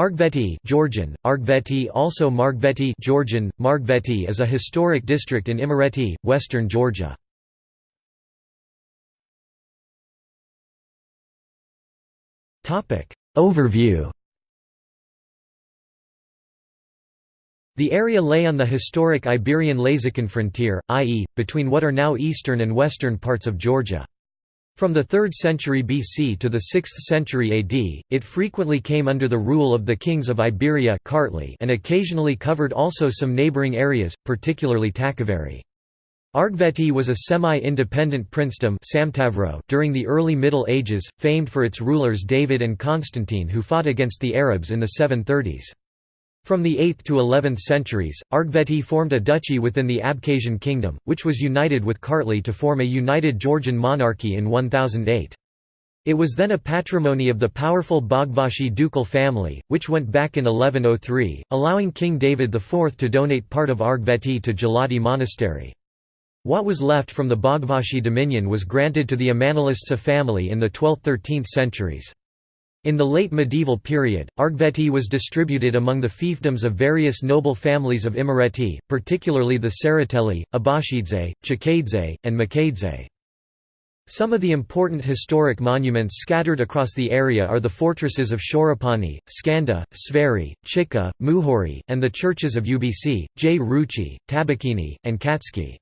Argveti Georgian, Argveti also Margveti Georgian, Margveti is a historic district in Imereti, western Georgia. Overview The area lay on the historic Iberian-Lazican frontier, i.e., between what are now eastern and western parts of Georgia. From the 3rd century BC to the 6th century AD, it frequently came under the rule of the kings of Iberia and occasionally covered also some neighbouring areas, particularly Takavari. Argveti was a semi-independent princedom during the early Middle Ages, famed for its rulers David and Constantine who fought against the Arabs in the 730s. From the 8th to 11th centuries, Argveti formed a duchy within the Abkhazian kingdom, which was united with Kartli to form a united Georgian monarchy in 1008. It was then a patrimony of the powerful Bagvashi ducal family, which went back in 1103, allowing King David IV to donate part of Argveti to Gelati Monastery. What was left from the Bagvashi dominion was granted to the Amanalistsa family in the 12th–13th centuries. In the late medieval period, Argveti was distributed among the fiefdoms of various noble families of Imereti, particularly the Tsereteli, Abashidze, Chakadze, and Makadze. Some of the important historic monuments scattered across the area are the fortresses of Shorapani, Skanda, Sveri, Chika, Muhori, and the churches of Ubc, Jruchi, Tabakini, and Katskhi.